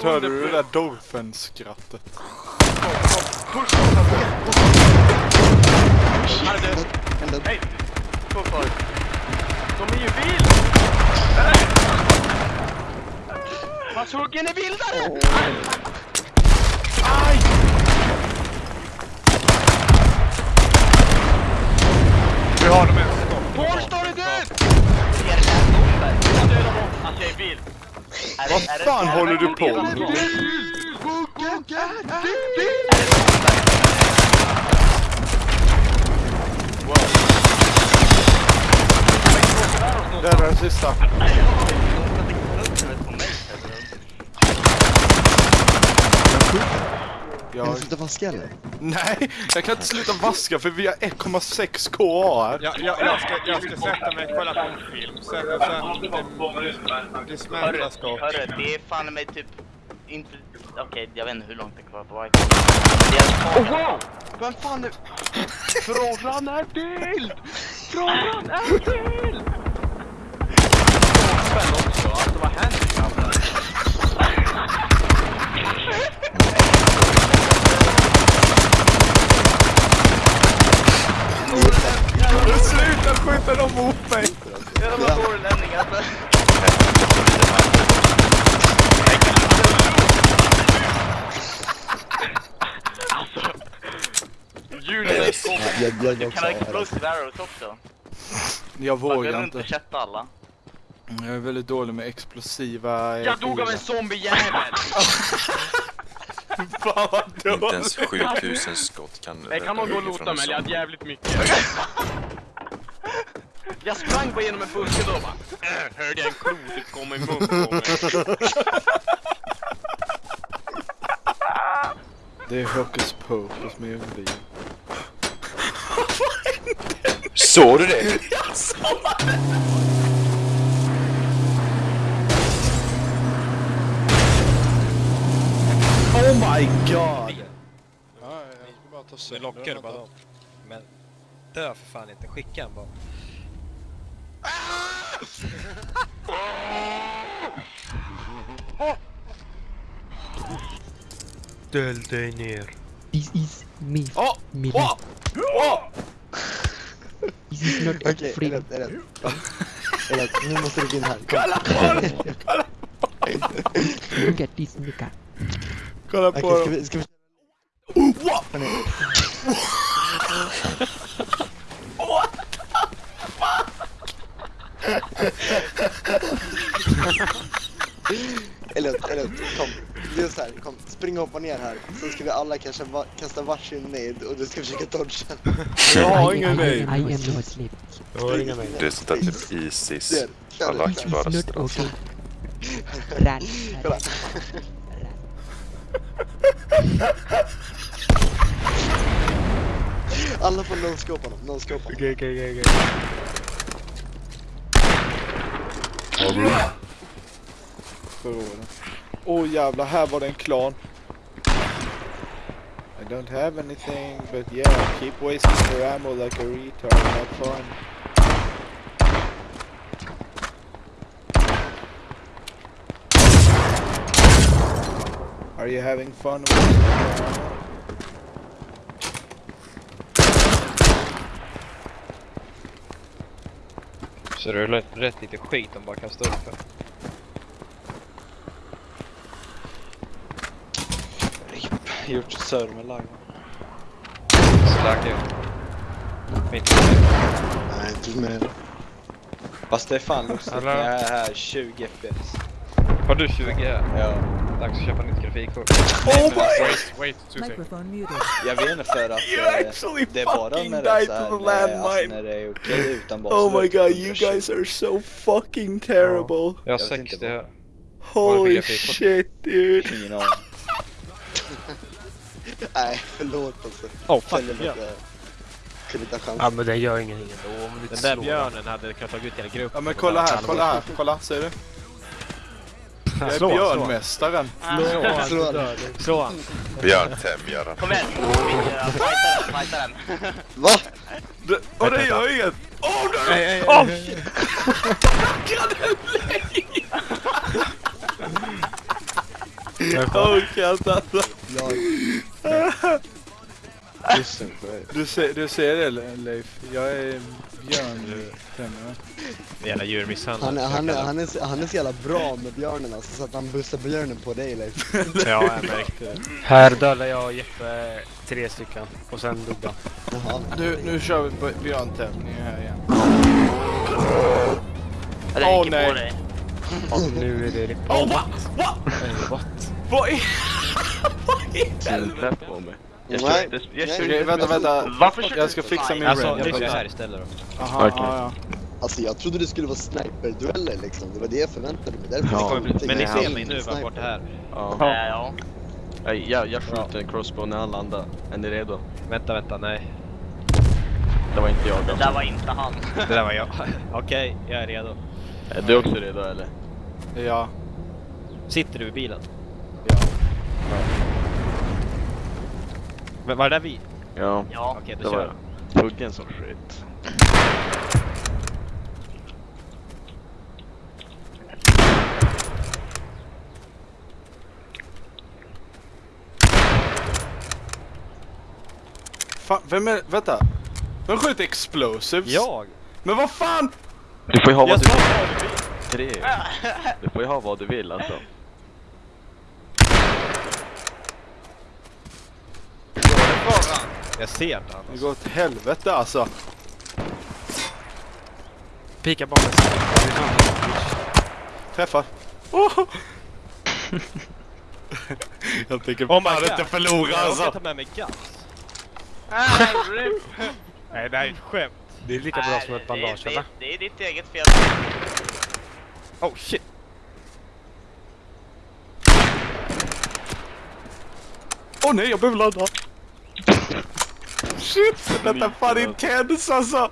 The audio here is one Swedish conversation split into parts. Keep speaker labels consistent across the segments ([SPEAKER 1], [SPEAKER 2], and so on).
[SPEAKER 1] Förut hörde du det där Dorfen-skrattet.
[SPEAKER 2] Push Han är död.
[SPEAKER 3] Ända upp.
[SPEAKER 2] Nej! Två kvar. De är ju vild! Nej! Hans huggen är vildare! Aj!
[SPEAKER 1] Vi har dem en.
[SPEAKER 2] Paul står är död!
[SPEAKER 4] Ser det här bomber?
[SPEAKER 2] Jag dödar. Alltså jag är vild.
[SPEAKER 1] Vad fan håller du på med? Det är den sista.
[SPEAKER 3] Kan
[SPEAKER 1] Jag...
[SPEAKER 3] du sluta vaska eller?
[SPEAKER 1] Nej, jag kan inte sluta vaska för vi har 1,6 KA här.
[SPEAKER 5] Jag, jag, jag, ska, jag ska sätta mig och kolla på en film. Så, så att det, det smältas
[SPEAKER 4] Hörru, det är fan mig typ inte... Okej, jag vet inte hur långt det är kvar på White. Det är
[SPEAKER 2] Oh wow! Vem fan är... Frågan är vild! Frågan är vild! Spänn också, alltså vad händer grabbar?
[SPEAKER 1] Skjuta dem mot mig!
[SPEAKER 4] Jävla norrlänning alltså.
[SPEAKER 2] Julius kom.
[SPEAKER 3] Jag,
[SPEAKER 4] Du kan ha
[SPEAKER 3] också.
[SPEAKER 4] explosive arrows också.
[SPEAKER 1] Jag
[SPEAKER 4] Man
[SPEAKER 1] vågar inte.
[SPEAKER 4] inte chatta alla.
[SPEAKER 1] Jag är väldigt dålig med explosiva... eh,
[SPEAKER 2] Jag dog av en zombiejävel!
[SPEAKER 1] Fan vad
[SPEAKER 6] Inte
[SPEAKER 1] dåligt!
[SPEAKER 6] ens 7000 skott kan
[SPEAKER 2] Jag kan nog gå och lota
[SPEAKER 6] en
[SPEAKER 2] jag hade jävligt mycket. Jag sprang bara genom en buske då och bara äh, hörde jag en klotet komma i mun på mig.
[SPEAKER 1] Det är Hokus Pokus med Undin.
[SPEAKER 6] Såg du det?
[SPEAKER 1] Oh my god!
[SPEAKER 5] Det lockar bara dem. Men dö för fan inte, skicka en bara. Ställ dig ner.
[SPEAKER 7] This is me.
[SPEAKER 1] Åh!
[SPEAKER 7] me.
[SPEAKER 1] Åh! Åh!
[SPEAKER 7] This is not
[SPEAKER 3] Okej,
[SPEAKER 7] free.
[SPEAKER 3] Elliot, Elliot. Elliot, nu måste du gå in här. Kom.
[SPEAKER 1] Kolla på dem! Kolla,
[SPEAKER 7] Look at this nigga.
[SPEAKER 1] kolla
[SPEAKER 3] Okej,
[SPEAKER 1] på
[SPEAKER 3] ska
[SPEAKER 1] dem!
[SPEAKER 3] vi... Ska vi...
[SPEAKER 1] Oh,
[SPEAKER 3] Elliot, Elliot, kom. Det är så här, kom. Spring och hoppa ner här. Så ska vi alla kanske va kasta varsin nade och du ska försöka dodga.
[SPEAKER 1] Jag har ingen nade.
[SPEAKER 7] I am not asleep.
[SPEAKER 6] Det är sånt där typ Isis. Röster alltså.
[SPEAKER 7] okay. Run.
[SPEAKER 3] Kolla. Alla får no-scope honom, no-scope honom.
[SPEAKER 5] Okej, okej, okej.
[SPEAKER 1] Oh, jävlar, här var det en klan. I don't have anything, but yeah, keep wasting your ammo like a retard, have fun. Are you having fun with
[SPEAKER 5] Så det är rätt, rätt lite skit de bara kastar upp för.
[SPEAKER 8] Gjort server live.
[SPEAKER 5] Slagge. Mitt
[SPEAKER 3] Nej, inte med
[SPEAKER 8] Fast det är fan när jag är här 20 FPS.
[SPEAKER 5] Har du 20 här?
[SPEAKER 8] Ja.
[SPEAKER 5] Dags att köpa nytt grafikkort.
[SPEAKER 1] Oh my!
[SPEAKER 5] Wait, wait, two seconds.
[SPEAKER 8] Jag vet inte för att
[SPEAKER 1] You
[SPEAKER 8] eh,
[SPEAKER 1] actually
[SPEAKER 8] det är bara när det är
[SPEAKER 1] died
[SPEAKER 8] så här,
[SPEAKER 1] to the
[SPEAKER 8] när, alltså, när det är okej utan bara
[SPEAKER 1] Oh my god, you
[SPEAKER 8] 120.
[SPEAKER 1] guys are so fucking terrible.
[SPEAKER 5] Jag har
[SPEAKER 8] Jag vet
[SPEAKER 5] 60
[SPEAKER 8] inte
[SPEAKER 5] här.
[SPEAKER 1] Holy shit dude.
[SPEAKER 8] Ingen aning.
[SPEAKER 3] Nej, förlåt alltså.
[SPEAKER 5] Oh
[SPEAKER 3] ta chans.
[SPEAKER 5] Ja men det gör ingenting ändå om du
[SPEAKER 9] Den där björnen hade kunnat tagit ut hela gruppen.
[SPEAKER 1] Ja men kolla här, kolla här, kolla, ser du? Jag är
[SPEAKER 9] Slå, slå.
[SPEAKER 1] björnmästaren.
[SPEAKER 9] Slå han,
[SPEAKER 3] Slå
[SPEAKER 9] du. Slå han.
[SPEAKER 6] Björntämjaren.
[SPEAKER 4] Kom igen! Fighta den, fighta den.
[SPEAKER 3] Va?
[SPEAKER 1] Det- Och det gör inget! Åh oh,
[SPEAKER 9] Nej, nej.
[SPEAKER 1] shit! Jag orkar inte alltså. Du ser, du ser det Leif? Jag är björn.
[SPEAKER 9] Jävla djurmisshandel.
[SPEAKER 3] Han, är- han, är- han, är, så- han är så jävla bra med björnen alltså, så att han bussar björnen på dig Leif.
[SPEAKER 9] Ja, jag märkte det. Här dödade jag och Jeppe tre stycken. Och sen dog han.
[SPEAKER 3] Jaha.
[SPEAKER 1] Nu, nu kör vi på björntävling här igen. Åh,
[SPEAKER 4] gick
[SPEAKER 1] nej.
[SPEAKER 4] på dig.
[SPEAKER 9] Och nu är det...
[SPEAKER 1] Åh, va? Va?
[SPEAKER 9] Eh, what?
[SPEAKER 1] Vad är...
[SPEAKER 2] Släpp på mig. Jag
[SPEAKER 3] Nej.
[SPEAKER 2] körde, jag körde.
[SPEAKER 1] Okej, vänta, vänta.
[SPEAKER 4] Varför kör
[SPEAKER 1] Jag ska fixa min
[SPEAKER 9] Alltså,
[SPEAKER 1] Jag bara-
[SPEAKER 9] här istället då.
[SPEAKER 1] Aha,
[SPEAKER 2] Okej.
[SPEAKER 1] ja, ja.
[SPEAKER 3] Alltså jag trodde det skulle vara sniperdueller liksom, det var det jag förväntade mig. Därför
[SPEAKER 2] Ja.
[SPEAKER 9] Men ni ser mig nu bara bort det här.
[SPEAKER 2] Ja.
[SPEAKER 4] Ja, ja.
[SPEAKER 2] Jag, jag, skjuter en crossbow när han landar. Är ni redo?
[SPEAKER 9] Vänta, vänta, nej.
[SPEAKER 2] Det var inte jag
[SPEAKER 4] Det
[SPEAKER 2] alltså.
[SPEAKER 4] där var inte han.
[SPEAKER 9] Det där var jag. Okej, jag är redo.
[SPEAKER 2] Är du också redo eller?
[SPEAKER 1] Ja.
[SPEAKER 9] Sitter du i bilen?
[SPEAKER 1] Ja.
[SPEAKER 9] Men var det där vi?
[SPEAKER 2] Ja,
[SPEAKER 4] Ja.
[SPEAKER 9] Okej,
[SPEAKER 2] det
[SPEAKER 9] då
[SPEAKER 2] var
[SPEAKER 9] kör
[SPEAKER 2] jag. Huggen som skit.
[SPEAKER 1] Fan, vem är... Vänta. Vem skjuter explosives?
[SPEAKER 9] Jag!
[SPEAKER 1] Men vad fan?
[SPEAKER 2] Du får ju ha vad
[SPEAKER 9] Jag
[SPEAKER 2] du vill.
[SPEAKER 9] vad du vill!
[SPEAKER 2] Tre. Du får ju ha vad du vill alltså.
[SPEAKER 9] Jag ser inte han.
[SPEAKER 1] Det går åt helvete alltså.
[SPEAKER 9] Pika bakom.
[SPEAKER 1] Träffar. Oh! jag tänker
[SPEAKER 9] Oh
[SPEAKER 1] fan förlora
[SPEAKER 9] Jag
[SPEAKER 1] alltså.
[SPEAKER 9] råkade ta med mig guns. Nej, det här är ett skämt. Det är lika bra som ett
[SPEAKER 4] det-
[SPEAKER 9] bandage,
[SPEAKER 4] det,
[SPEAKER 9] eller?
[SPEAKER 4] det, det är ditt eget fel.
[SPEAKER 9] Oh shit!
[SPEAKER 1] Åh nej, jag behöver ladda. Shit, detta är fan intens alltså.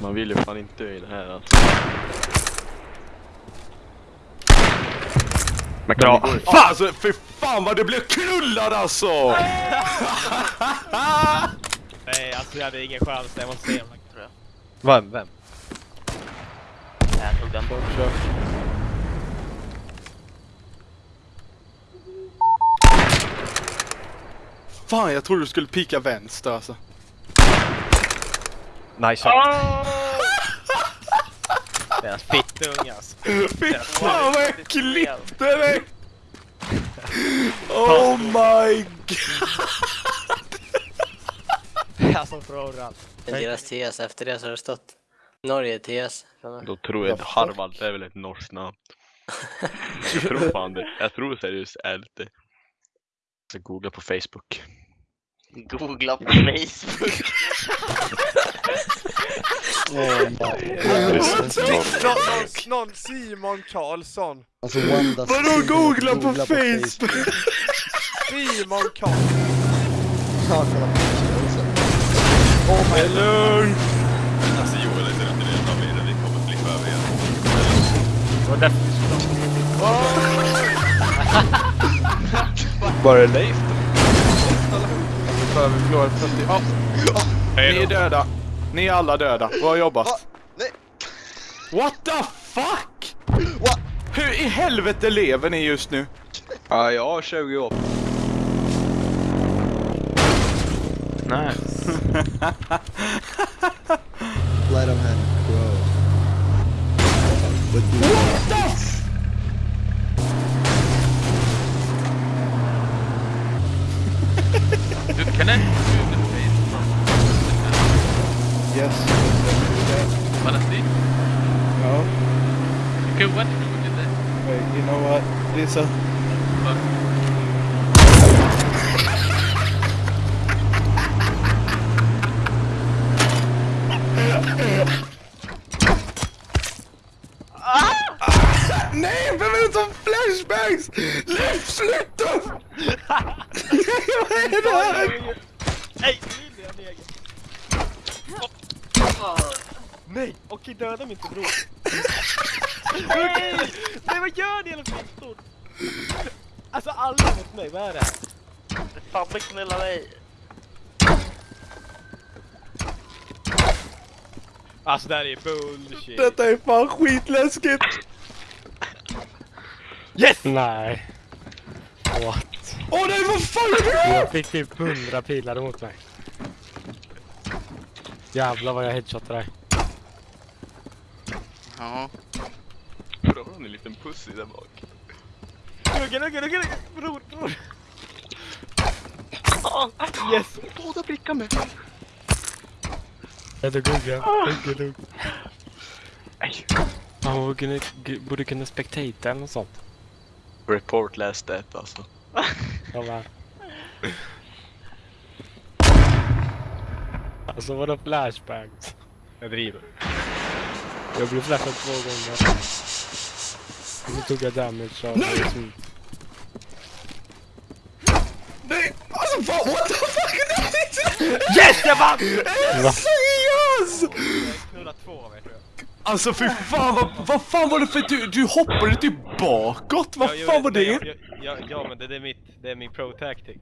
[SPEAKER 2] Man vill ju fan inte dö i det här alltså. Men
[SPEAKER 9] Bra.
[SPEAKER 1] Fan alltså, för fan vad det blev knullad alltså.
[SPEAKER 9] Nej, alltså jag hade ingen chans. Jag måste se.
[SPEAKER 4] Tror jag.
[SPEAKER 9] Vem? Vem?
[SPEAKER 4] Jag tog den.
[SPEAKER 1] Fan, jag trodde du skulle pika vänster alltså.
[SPEAKER 9] Nice shot. Deras fittunge alltså.
[SPEAKER 1] Fy fan vad jag klippte dig! Oh my god!
[SPEAKER 9] Alltså allt.
[SPEAKER 10] Deras TS, efter det så har det stått Norge TS.
[SPEAKER 2] Då tror jag att Harvard är väl ett norskt namn. Jag tror fan det. Jag tror seriöst är det. Ska googla på Facebook.
[SPEAKER 4] Googla på Facebook.
[SPEAKER 3] My.
[SPEAKER 5] Någon, Simon Karlsson.
[SPEAKER 3] Alltså Wanda
[SPEAKER 1] Vadå googla på Facebook?
[SPEAKER 5] Simon Karlsson.
[SPEAKER 1] Det är lugnt!
[SPEAKER 6] Alltså Joel är inte redan med det, vi kommer flippa över igen.
[SPEAKER 9] Det var därför vi skulle
[SPEAKER 8] Bara Leif
[SPEAKER 1] Nu börjar vi förlora 40. Ja, ni är döda. Ni är alla döda. Bra jobbat.
[SPEAKER 3] Va? Nej.
[SPEAKER 1] What the fuck?
[SPEAKER 3] What?
[SPEAKER 1] Hur i helvete lever ni just nu?
[SPEAKER 8] Ja, jag har 20 år.
[SPEAKER 2] Nej.
[SPEAKER 3] Let him have it, bro. What do you
[SPEAKER 1] What the
[SPEAKER 2] Du kan inte
[SPEAKER 1] Yes.
[SPEAKER 2] Honestly,
[SPEAKER 1] No.
[SPEAKER 2] you can watch me with it.
[SPEAKER 1] Wait, you know what? Lisa. Nej, vem är det som flashbangs? Leif, sluta! Vad är det här?
[SPEAKER 9] Nej. Nej, okej döda mig inte bror. Nej! Nej vad gör ni hela fittor? Alltså alla mot mig, vad är det här?
[SPEAKER 4] Fabbe knulla dig.
[SPEAKER 9] Alltså det här är bullshit.
[SPEAKER 1] Detta är fan skitläskigt.
[SPEAKER 11] Yes! Nej. What?
[SPEAKER 1] Åh nej, vad fan är det?
[SPEAKER 11] Jag fick typ 100 pilar emot mig. Jävlar vad jag headshotade dig.
[SPEAKER 4] Ja.
[SPEAKER 2] Då har ni en liten pussy där bak.
[SPEAKER 11] Lugga, lugga, lugga, lugga. Bror, bror.
[SPEAKER 2] Yes! Båda prickar mig!
[SPEAKER 11] Jag tog gugga. Lugga, lugga.
[SPEAKER 2] Nej.
[SPEAKER 11] Man borde kunna, borde kunna spectata eller något sånt.
[SPEAKER 2] Report last that alltså.
[SPEAKER 11] Jag bara... Alltså vadå flashbangs? Jag driver. Jag blev flashad två gånger. Och så tog jag damage av
[SPEAKER 1] Nej! Nej, alltså vad, what the fuck?
[SPEAKER 11] Yes, jag vann!
[SPEAKER 1] Seriös?
[SPEAKER 9] Knulla två av er tror jag.
[SPEAKER 1] Alltså fy fan, vad, vad fan var det för du, du hoppade typ bakåt? Vad
[SPEAKER 9] Ja, jag
[SPEAKER 1] fan var
[SPEAKER 9] men
[SPEAKER 1] det?
[SPEAKER 9] jag- jag- Ja, ja men det, det är mitt, det är min pro tactic.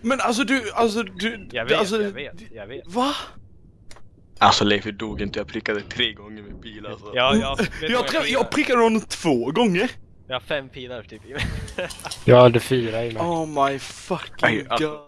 [SPEAKER 1] Men alltså du, alltså du...
[SPEAKER 9] Jag vet,
[SPEAKER 1] alltså,
[SPEAKER 9] jag vet, jag vet.
[SPEAKER 1] Va?
[SPEAKER 2] Alltså Leif, hur dog inte jag prickade tre gånger med pil alltså.
[SPEAKER 9] Ja, jag, du
[SPEAKER 1] Jag,
[SPEAKER 9] firar?
[SPEAKER 1] jag prickade honom två gånger.
[SPEAKER 9] Jag har fem pilar typ i mig.
[SPEAKER 11] Jag hade fyra i mig.
[SPEAKER 1] Oh my fucking
[SPEAKER 2] alltså-
[SPEAKER 1] god.